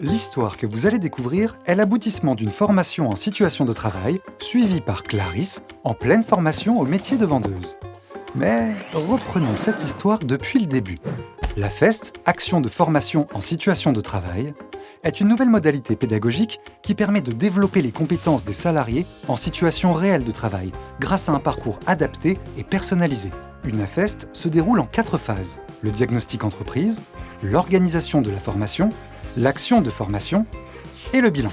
L'histoire que vous allez découvrir est l'aboutissement d'une formation en situation de travail, suivie par Clarisse, en pleine formation au métier de vendeuse. Mais reprenons cette histoire depuis le début. La FEST, Action de formation en situation de travail, est une nouvelle modalité pédagogique qui permet de développer les compétences des salariés en situation réelle de travail, grâce à un parcours adapté et personnalisé. Une AFEST se déroule en quatre phases. Le diagnostic entreprise, l'organisation de la formation, l'action de formation et le bilan.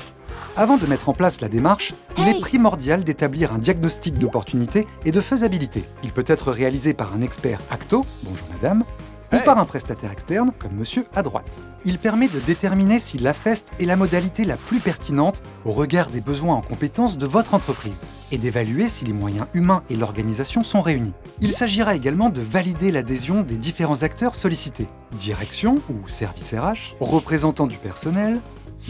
Avant de mettre en place la démarche, il est primordial d'établir un diagnostic d'opportunité et de faisabilité. Il peut être réalisé par un expert acto, bonjour madame, ou par un prestataire externe, comme monsieur à droite. Il permet de déterminer si l'AFEST est la modalité la plus pertinente au regard des besoins en compétences de votre entreprise, et d'évaluer si les moyens humains et l'organisation sont réunis. Il s'agira également de valider l'adhésion des différents acteurs sollicités, direction ou service RH, représentants du personnel,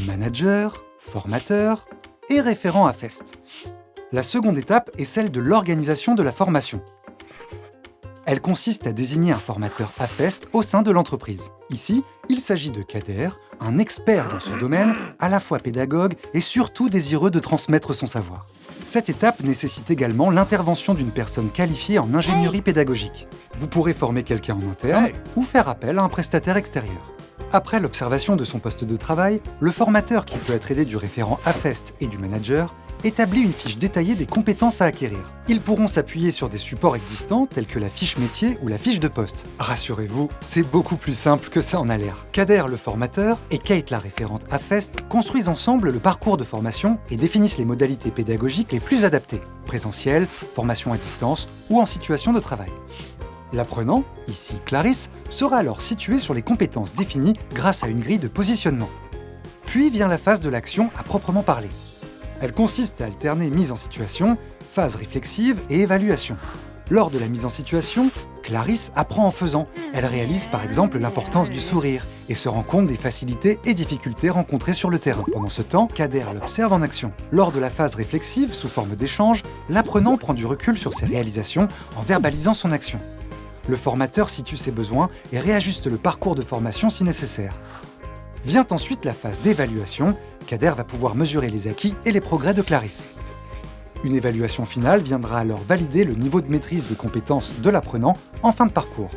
manager, formateur et référent AFEST. La seconde étape est celle de l'organisation de la formation. Elle consiste à désigner un formateur AFEST au sein de l'entreprise. Ici, il s'agit de Kader, un expert dans son domaine, à la fois pédagogue et surtout désireux de transmettre son savoir. Cette étape nécessite également l'intervention d'une personne qualifiée en ingénierie pédagogique. Vous pourrez former quelqu'un en interne ou faire appel à un prestataire extérieur. Après l'observation de son poste de travail, le formateur qui peut être aidé du référent AFEST et du manager établit une fiche détaillée des compétences à acquérir. Ils pourront s'appuyer sur des supports existants tels que la fiche métier ou la fiche de poste. Rassurez-vous, c'est beaucoup plus simple que ça en a l'air. Kader, le formateur, et Kate, la référente AFEST, construisent ensemble le parcours de formation et définissent les modalités pédagogiques les plus adaptées, présentiel, formation à distance ou en situation de travail. L'apprenant, ici Clarisse, sera alors situé sur les compétences définies grâce à une grille de positionnement. Puis vient la phase de l'action à proprement parler. Elle consiste à alterner mise en situation, phase réflexive et évaluation. Lors de la mise en situation, Clarisse apprend en faisant. Elle réalise par exemple l'importance du sourire et se rend compte des facilités et difficultés rencontrées sur le terrain. Pendant ce temps, Kader l'observe en action. Lors de la phase réflexive, sous forme d'échange, l'apprenant prend du recul sur ses réalisations en verbalisant son action. Le formateur situe ses besoins et réajuste le parcours de formation si nécessaire. Vient ensuite la phase d'évaluation, Kader va pouvoir mesurer les acquis et les progrès de Clarisse. Une évaluation finale viendra alors valider le niveau de maîtrise des compétences de l'apprenant en fin de parcours.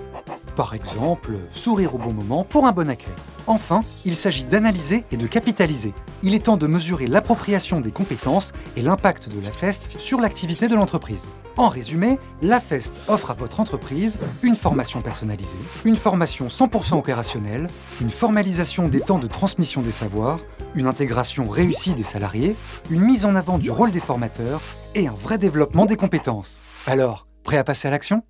Par exemple, sourire au bon moment pour un bon accueil. Enfin, il s'agit d'analyser et de capitaliser. Il est temps de mesurer l'appropriation des compétences et l'impact de la FEST sur l'activité de l'entreprise. En résumé, la FEST offre à votre entreprise une formation personnalisée, une formation 100% opérationnelle, une formalisation des temps de transmission des savoirs, une intégration réussie des salariés, une mise en avant du rôle des formateurs et un vrai développement des compétences. Alors, prêt à passer à l'action?